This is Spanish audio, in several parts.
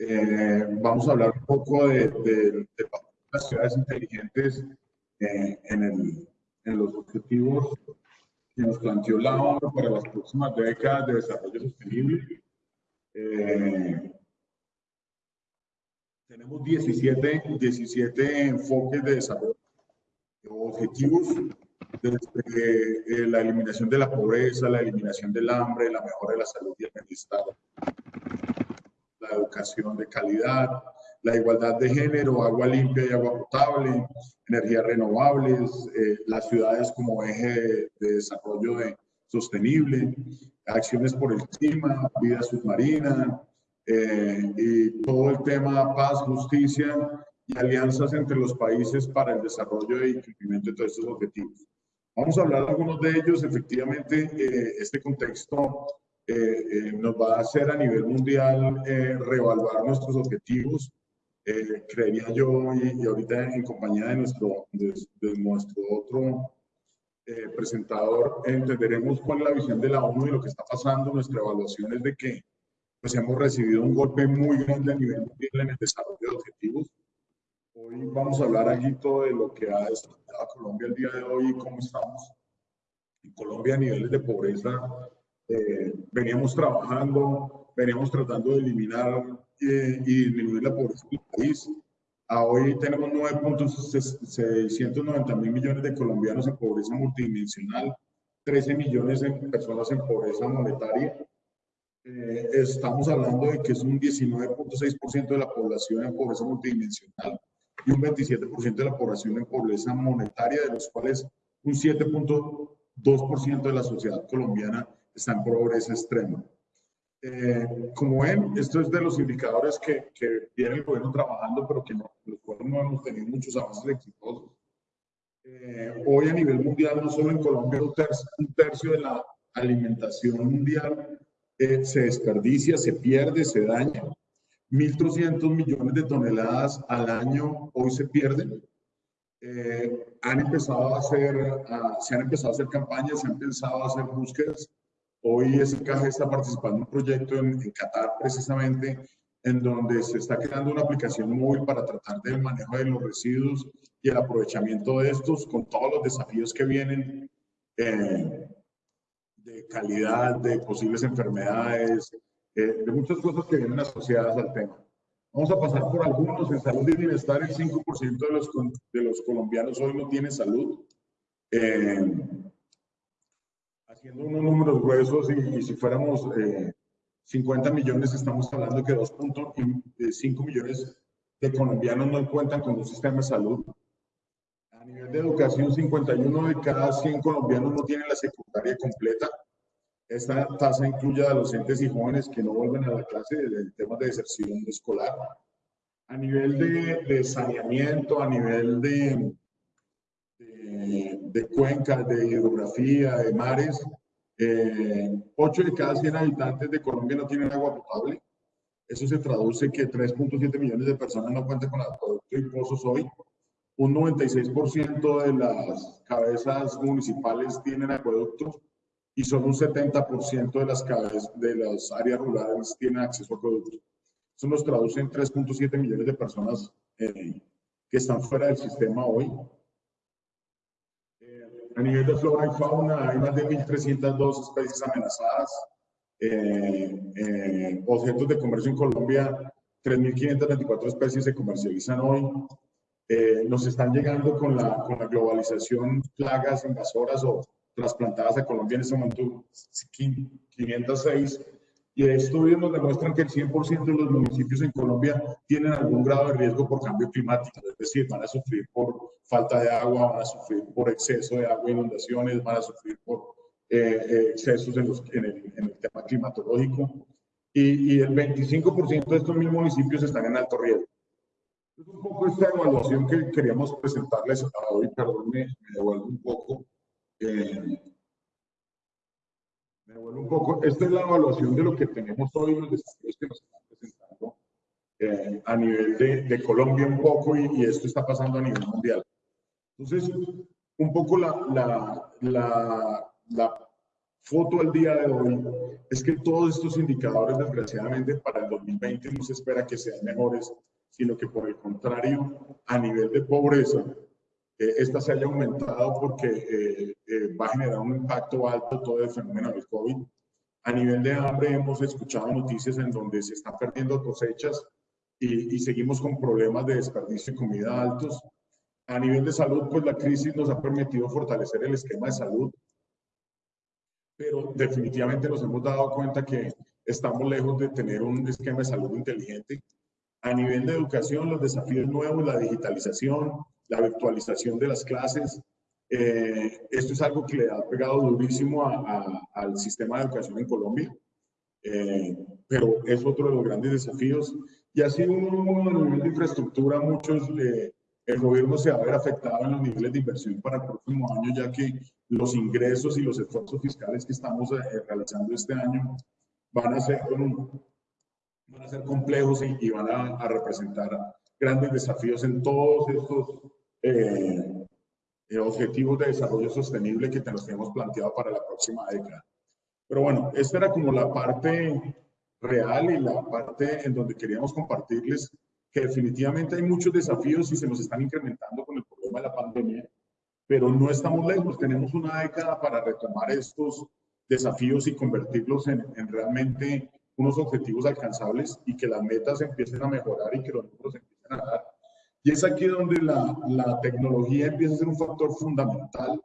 Eh, vamos a hablar un poco de, de, las ciudades inteligentes eh, en, el, en, los objetivos que nos planteó la ONU para las próximas décadas de desarrollo sostenible. Eh, tenemos 17, 17 enfoques de desarrollo, objetivos desde la eliminación de la pobreza, la eliminación del hambre, la mejora de la salud y el bienestar, la educación de calidad, la igualdad de género, agua limpia y agua potable, energías renovables, eh, las ciudades como eje de, desarrollo de, sostenible, acciones por el clima, vida submarina, eh, y todo el tema paz, justicia y alianzas entre los países para el desarrollo y cumplimiento de todos estos objetivos. Vamos a hablar de algunos de ellos. Efectivamente, eh, este contexto eh, eh, nos va a hacer a nivel mundial reevaluar nuestros objetivos. creería yo, y, ahorita en compañía de nuestro, de, nuestro otro presentador, entenderemos cuál es la visión de la ONU y lo que está pasando. Nuestra evaluación es de que pues, hemos recibido un golpe muy grande a nivel mundial en el desarrollo de objetivos Hoy vamos a hablar todo de lo que ha desarrollado Colombia el día de hoy y cómo estamos en Colombia a niveles de pobreza. Eh, veníamos trabajando, veníamos tratando de eliminar eh, y disminuir la pobreza en el país. A hoy tenemos 9.690 mil millones de colombianos en pobreza multidimensional, 13 millones de personas en pobreza monetaria. Eh, estamos hablando de que es un 19.6% de la población en pobreza multidimensional y un 27% de la población en pobreza monetaria, de los cuales un 7.2% de la sociedad colombiana está en pobreza extrema. Eh, como ven, esto es de los indicadores que, que viene el gobierno trabajando, pero que no, los no hemos tenido muchos avances exitosos. Eh, hoy a nivel mundial, no solo en Colombia, un tercio, un tercio de la alimentación mundial eh, se desperdicia, se pierde, se daña. 1.300 millones de toneladas al año hoy se pierden. Eh, han empezado a hacer, se han empezado a hacer campañas, se han empezado a hacer búsquedas. Hoy SKG está participando en un proyecto en, Qatar precisamente en donde se está creando una aplicación móvil para tratar del manejo de los residuos y el aprovechamiento de estos con todos los desafíos que vienen eh, de calidad, de posibles enfermedades, de muchas cosas que vienen asociadas al tema. Vamos a pasar por algunos. En salud y bienestar, el 5% de los, de los colombianos hoy no tienen salud. Eh, haciendo unos números gruesos y, si fuéramos 50 eh, millones, estamos hablando que 2.5 millones de colombianos no cuentan con un sistema de salud. A nivel de educación, 51 de cada 100 colombianos no tienen la secundaria completa. Esta tasa incluye a docentes y jóvenes que no vuelven a la clase en temas de deserción escolar. A nivel de, saneamiento, a nivel de, de, cuencas, de hidrografía, de mares, eh, 8 de cada 100 habitantes de Colombia no tienen agua potable. Eso se traduce que 3.7 millones de personas no cuentan con acueducto y pozos hoy. Un 96% de las cabezas municipales tienen acueductos y solo un 70% de las, de las áreas rurales tienen acceso a productos. Eso nos traduce en 3.7 millones de personas eh, que están fuera del sistema hoy. Eh, a nivel de flora y fauna hay más de 1.302 especies amenazadas. Eh, objetos de comercio en Colombia, 3.524 especies se comercializan hoy. nos están llegando con la, con la globalización plagas invasoras o trasplantadas a Colombia en ese momento 506 y estudios nos demuestran que el 100% de los municipios en Colombia tienen algún grado de riesgo por cambio climático, es decir, van a sufrir por falta de agua, van a sufrir por exceso de agua, inundaciones, van a sufrir por eh, eh, excesos en, los, en, el, en, el, tema climatológico y, y el 25% de estos mil municipios están en alto riesgo. Es un poco esta evaluación que queríamos presentarles hoy, perdón, me, me devuelvo un poco. Eh, me vuelvo un poco. Esta es la evaluación de lo que tenemos hoy, los desafíos que nos están presentando eh, a nivel de, de, Colombia un poco y, esto está pasando a nivel mundial. Entonces, un poco la, la, la, la foto al día de hoy es que todos estos indicadores, desgraciadamente, para el 2020 no se espera que sean mejores, sino que por el contrario, a nivel de pobreza, eh, esta se haya aumentado porque eh, eh, va a generar un impacto alto todo el fenómeno del COVID. A nivel de hambre hemos escuchado noticias en donde se están perdiendo cosechas y, y seguimos con problemas de desperdicio de comida altos. A nivel de salud, pues la crisis nos ha permitido fortalecer el esquema de salud, pero definitivamente nos hemos dado cuenta que estamos lejos de tener un esquema de salud inteligente. A nivel de educación, los desafíos nuevos, la digitalización, la virtualización de las clases, eh, esto es algo que le ha pegado durísimo al sistema de educación en Colombia, eh, pero es otro de los grandes desafíos. Y así un, a nivel de infraestructura, muchos eh, el gobierno se va a ver afectado en los niveles de inversión para el próximo año, ya que los ingresos y los esfuerzos fiscales que estamos eh, realizando este año van a ser, van a ser complejos y, van a, representar grandes desafíos en todos estos eh, eh, objetivos de desarrollo sostenible que nos tenemos planteado para la próxima década. Pero bueno, esta era como la parte real y la parte en donde queríamos compartirles que definitivamente hay muchos desafíos y se nos están incrementando con el problema de la pandemia, pero no estamos lejos, tenemos una década para retomar estos desafíos y convertirlos en, realmente unos objetivos alcanzables y que las metas empiecen a mejorar y que los números empiecen a dar. Y es aquí donde la, la tecnología empieza a ser un factor fundamental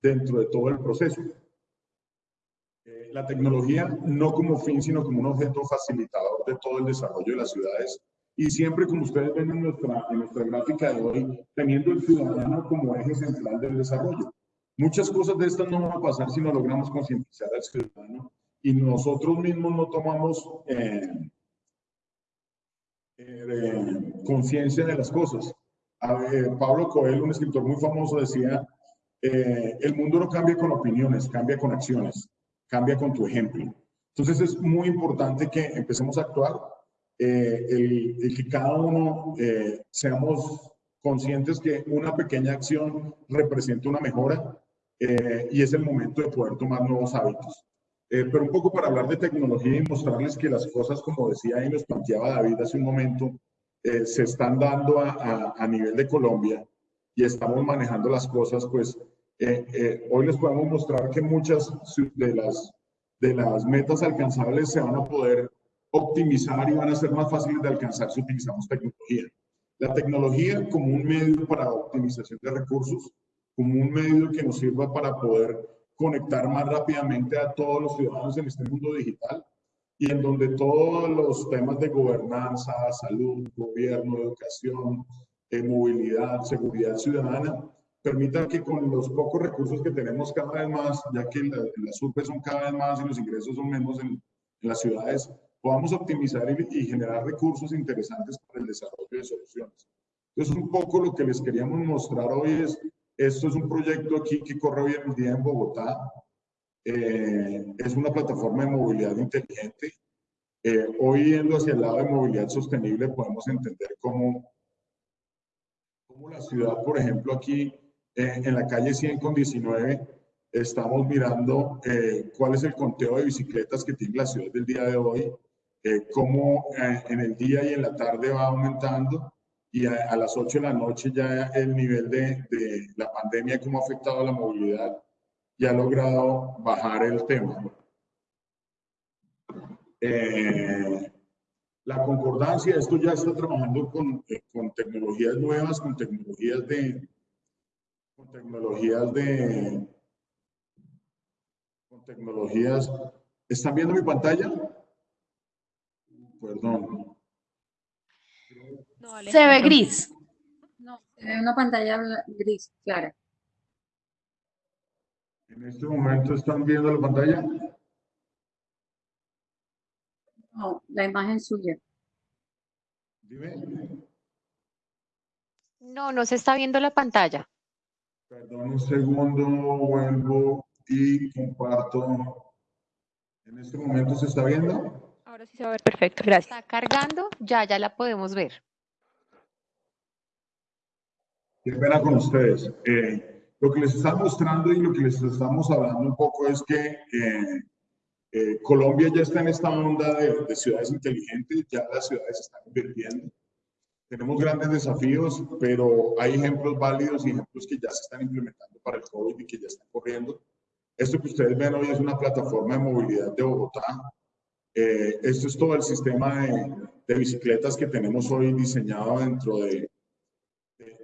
dentro de todo el proceso. Eh, la tecnología no como fin, sino como un objeto facilitador de todo el desarrollo de las ciudades y siempre, como ustedes ven en nuestra, en nuestra gráfica de hoy, teniendo el ciudadano como eje central del desarrollo. Muchas cosas de estas no van a pasar si no logramos concientizar al ciudadano y nosotros mismos no tomamos eh, eh, conciencia de las cosas. Pablo Coelho, un escritor muy famoso, decía, eh, el mundo no cambia con opiniones, cambia con acciones, cambia con tu ejemplo. Entonces es muy importante que empecemos a actuar eh, el, que cada uno eh, seamos conscientes que una pequeña acción representa una mejora eh, y es el momento de poder tomar nuevos hábitos. Pero un poco para hablar de tecnología y mostrarles que las cosas, como decía y nos planteaba David hace un momento, se están dando a, a, nivel de Colombia y estamos manejando las cosas, pues hoy les podemos mostrar que muchas de las, de las metas alcanzables se van a poder optimizar y van a ser más fáciles de alcanzar si utilizamos tecnología. La tecnología como un medio para optimización de recursos, como un medio que nos sirva para poder conectar más rápidamente a todos los ciudadanos en este mundo digital y en donde todos los temas de gobernanza, salud, gobierno, educación, eh, movilidad, seguridad ciudadana, permitan que con los pocos recursos que tenemos cada vez más, ya que las URPes son cada vez más y los ingresos son menos en, en las ciudades, podamos optimizar y, generar recursos interesantes para el desarrollo de soluciones. Entonces, un poco lo que les queríamos mostrar hoy es, esto es un proyecto aquí que corre hoy en día en Bogotá. Eh, es una plataforma de movilidad inteligente. Eh, hoy, yendo hacia el lado de movilidad sostenible, podemos entender cómo, cómo la ciudad, por ejemplo, aquí eh, en la calle 100 con 19, estamos mirando cuál es el conteo de bicicletas que tiene la ciudad del día de hoy eh, cómo eh, en el día y en la tarde va aumentando y a, las 8 de la noche ya el nivel de, la pandemia, cómo ha afectado a la movilidad y ha logrado bajar el tema. Eh, la concordancia, esto ya está trabajando con, eh, con, tecnologías nuevas, con tecnologías de, con tecnologías de, con tecnologías. ¿Están viendo mi pantalla? Perdón. Se ve gris. No, se ve una pantalla gris, clara. ¿En este momento están viendo la pantalla? No, la imagen suya. Dime. No, no se está viendo la pantalla. Perdón un segundo, vuelvo y comparto. ¿En este momento se está viendo? Ahora sí se va a ver perfecto, gracias. Está cargando, ya, ya la podemos ver. Qué pena con ustedes. Eh, Lo que les está mostrando y lo que les estamos hablando un poco es que eh, eh, Colombia ya está en esta onda de, de, ciudades inteligentes, ya las ciudades están invirtiendo. Tenemos grandes desafíos, pero hay ejemplos válidos y ejemplos que ya se están implementando para el COVID y que ya están corriendo. Esto que ustedes ven hoy es una plataforma de movilidad de Bogotá. Eh, esto es todo el sistema de, de, bicicletas que tenemos hoy diseñado dentro de,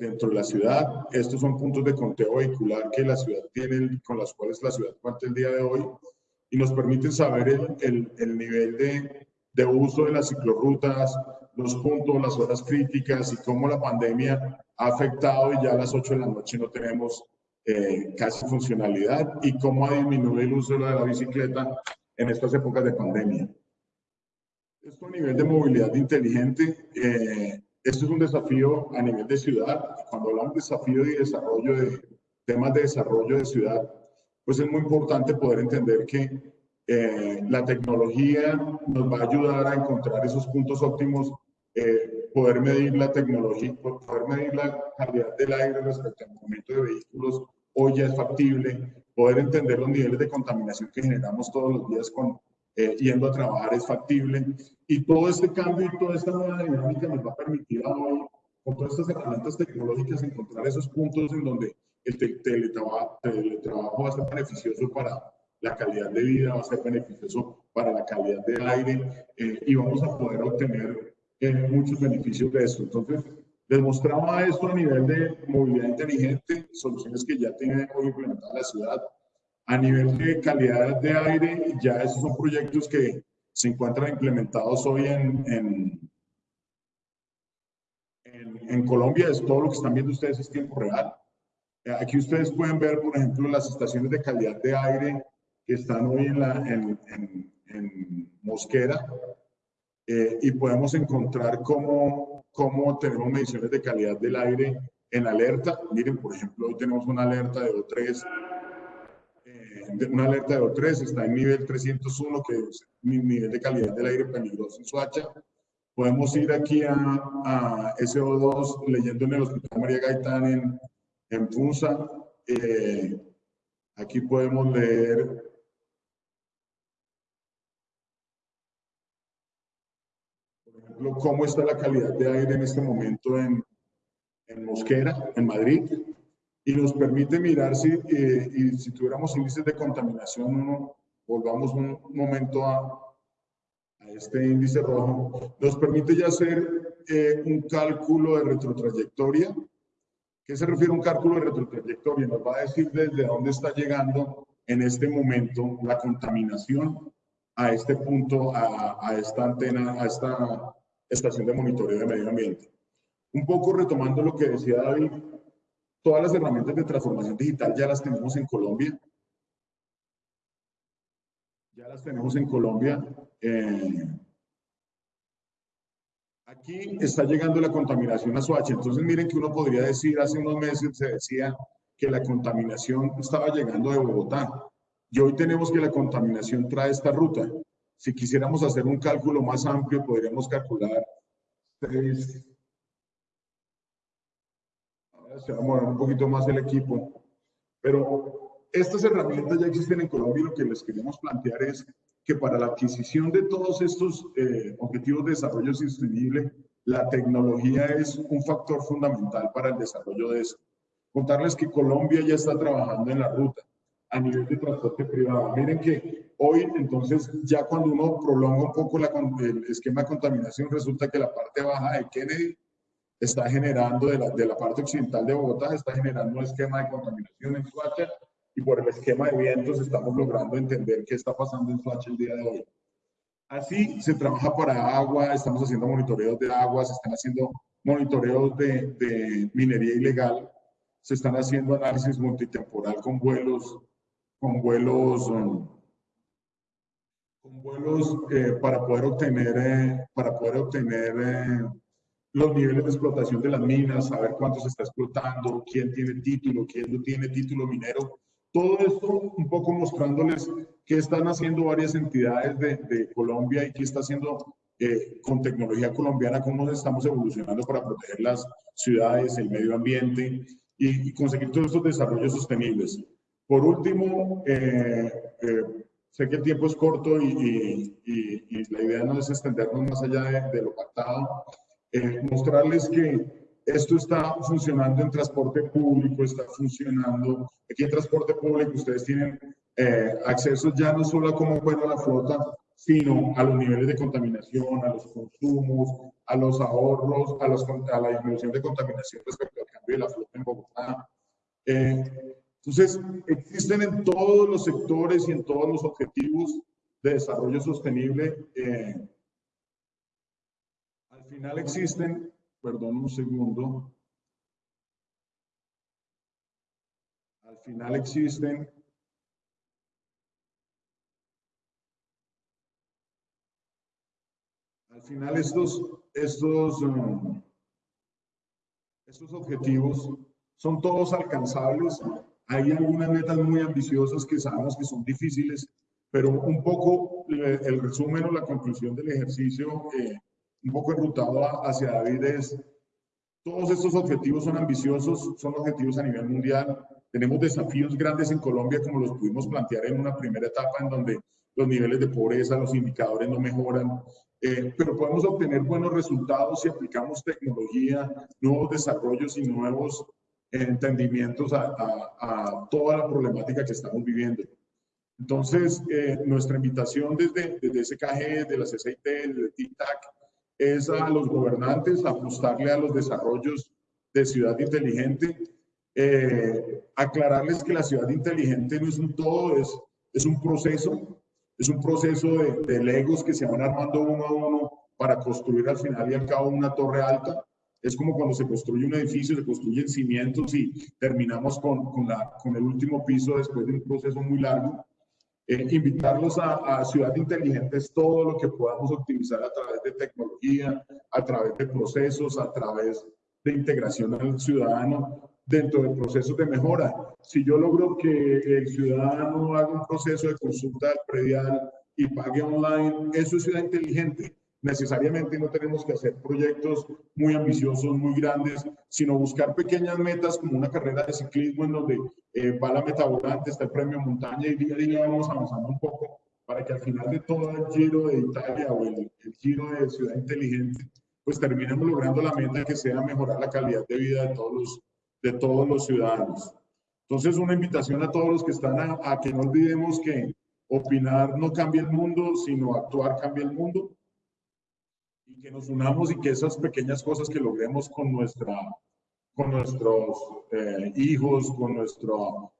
dentro de la ciudad. Estos son puntos de conteo vehicular que la ciudad tiene, con los cuales la ciudad cuenta el día de hoy y nos permiten saber el, el, el nivel de, de, uso de las ciclorrutas, los puntos, las horas críticas y cómo la pandemia ha afectado y ya a las 8 de la noche no tenemos eh, casi funcionalidad y cómo ha disminuido el uso de la bicicleta en estas épocas de pandemia. Esto a nivel de movilidad inteligente, eh, esto es un desafío a nivel de ciudad. Cuando hablamos de desafío y desarrollo de temas de desarrollo de ciudad, pues es muy importante poder entender que eh, la tecnología nos va a ayudar a encontrar esos puntos óptimos, eh, poder medir la tecnología, poder medir la calidad del aire respecto al movimiento de vehículos, hoy ya es factible, poder entender los niveles de contaminación que generamos todos los días con eh, yendo a trabajar es factible. Y todo este cambio y toda esta nueva dinámica nos va a permitir hoy, con todas estas herramientas tecnológicas, encontrar esos puntos en donde el teletrabajo, teletrabajo va a ser beneficioso para la calidad de vida, va a ser beneficioso para la calidad del aire eh, y vamos a poder obtener eh, muchos beneficios de esto. Entonces, les mostraba esto a nivel de movilidad inteligente, soluciones que ya tiene hoy implementada la ciudad, a nivel de calidad de aire, ya esos son proyectos que se encuentran implementados hoy en, en, en, Colombia. Es todo lo que están viendo ustedes es tiempo real. Aquí ustedes pueden ver, por ejemplo, las estaciones de calidad de aire que están hoy en, la, en, en Mosquera eh, y podemos encontrar cómo, cómo tenemos mediciones de calidad del aire en alerta. Miren, por ejemplo, hoy tenemos una alerta de O3 una alerta de O3, está en nivel 301, que es nivel de calidad del aire peligroso en Soacha. Podemos ir aquí a, a SO2 leyendo en el Hospital María Gaitán en, en Funza. Eh, aquí podemos leer cómo está la calidad de aire en este momento en, en Mosquera, en Madrid y nos permite mirar si, eh, y si tuviéramos índices de contaminación, volvamos un momento a, a, este índice rojo, nos permite ya hacer eh, un cálculo de retrotrayectoria. ¿Qué se refiere a un cálculo de retrotrayectoria? Nos va a decir desde dónde está llegando en este momento la contaminación a este punto, a, a esta antena, a esta estación de monitoreo de medio ambiente. Un poco retomando lo que decía David, Todas las herramientas de transformación digital ya las tenemos en Colombia. Ya las tenemos en Colombia. Eh, aquí está llegando la contaminación a Soacha. Entonces miren que uno podría decir, hace unos meses se decía que la contaminación estaba llegando de Bogotá. Y hoy tenemos que la contaminación trae esta ruta. Si quisiéramos hacer un cálculo más amplio, podríamos calcular se va a mover un poquito más el equipo. Pero estas herramientas ya existen en Colombia y lo que les queremos plantear es que para la adquisición de todos estos eh, objetivos de desarrollo sostenible, la tecnología es un factor fundamental para el desarrollo de eso. Contarles que Colombia ya está trabajando en la ruta a nivel de transporte privado. Miren que hoy, entonces, ya cuando uno prolonga un poco la, el esquema de contaminación, resulta que la parte baja de Kennedy está generando de la, de la parte occidental de Bogotá, está generando un esquema de contaminación en Suacha y por el esquema de vientos estamos logrando entender qué está pasando en Suacha el día de hoy. Así se trabaja para agua, estamos haciendo monitoreos de agua, se están haciendo monitoreos de, de minería ilegal, se están haciendo análisis multitemporal con vuelos, con vuelos, um, con vuelos eh, para poder obtener, eh, para poder obtener eh, los niveles de explotación de las minas, saber cuánto se está explotando, quién tiene título, quién no tiene título minero. Todo esto un poco mostrándoles qué están haciendo varias entidades de, de Colombia y qué está haciendo eh, con tecnología colombiana, cómo estamos evolucionando para proteger las ciudades, el medio ambiente. y, y conseguir todos estos desarrollos sostenibles. Por último, eh, eh, sé que el tiempo es corto y, y, y, la idea no es extendernos más allá de, de lo pactado, eh, mostrarles que esto está funcionando en transporte público, está funcionando. Aquí en transporte público ustedes tienen eh, acceso ya no solo a cómo fuera la flota, sino a los niveles de contaminación, a los consumos, a los ahorros, a, los, a la disminución de contaminación respecto al cambio de la flota en Bogotá. Eh, entonces, existen en todos los sectores y en todos los objetivos de desarrollo sostenible. Eh, final existen perdón un segundo. Al final existen al final estos, estos, um, estos objetivos son todos alcanzables. Hay algunas metas muy ambiciosas que sabemos que son difíciles, pero un poco el resumen o la conclusión del ejercicio eh, un poco enrutado hacia David es, todos estos objetivos son ambiciosos, son objetivos a nivel mundial. Tenemos desafíos grandes en Colombia, como los pudimos plantear en una primera etapa, en donde los niveles de pobreza, los indicadores no mejoran, eh, pero podemos obtener buenos resultados si aplicamos tecnología, nuevos desarrollos y nuevos entendimientos a, a, toda la problemática que estamos viviendo. Entonces, eh, nuestra invitación desde, desde SKG, de la CCIT, desde TICTAC, es a los gobernantes ajustarle a los desarrollos de ciudad inteligente, eh, aclararles que la ciudad inteligente no es un todo, es, es un proceso, es un proceso de, legos que se van armando uno a uno para construir al final y al cabo una torre alta. Es como cuando se construye un edificio, se construyen cimientos y terminamos con, con, la, con el último piso después de un proceso muy largo. Eh, invitarlos a, a Ciudad Inteligente es todo lo que podamos optimizar a través de tecnología, a través de procesos, a través de integración al ciudadano dentro de procesos de mejora. Si yo logro que el ciudadano haga un proceso de consulta predial y pague online, eso es ciudad inteligente necesariamente no tenemos que hacer proyectos muy ambiciosos, muy grandes, sino buscar pequeñas metas como una carrera de ciclismo en donde eh, va la meta volante, está el premio montaña y día a día vamos avanzando un poco para que al final de todo el giro de Italia o el, giro de Ciudad Inteligente, pues terminemos logrando la meta que sea mejorar la calidad de vida de todos los, de todos los ciudadanos. Entonces, una invitación a todos los que están a, a que no olvidemos que opinar no cambia el mundo, sino actuar cambia el mundo y que nos unamos y que esas pequeñas cosas que logremos con, nuestra, con nuestros eh, hijos, con nuestra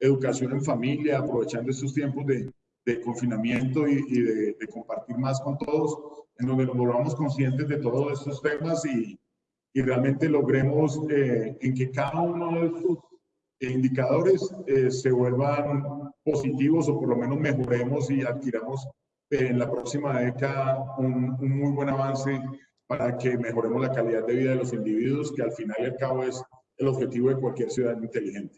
educación en familia, aprovechando estos tiempos de, de confinamiento y, y de, de, compartir más con todos, en donde nos volvamos conscientes de todos estos temas y, y realmente logremos eh, en que cada uno de estos indicadores eh, se vuelvan positivos o por lo menos mejoremos y adquiramos en la próxima década un, un, muy buen avance para que mejoremos la calidad de vida de los individuos, que al final y al cabo es el objetivo de cualquier ciudad inteligente.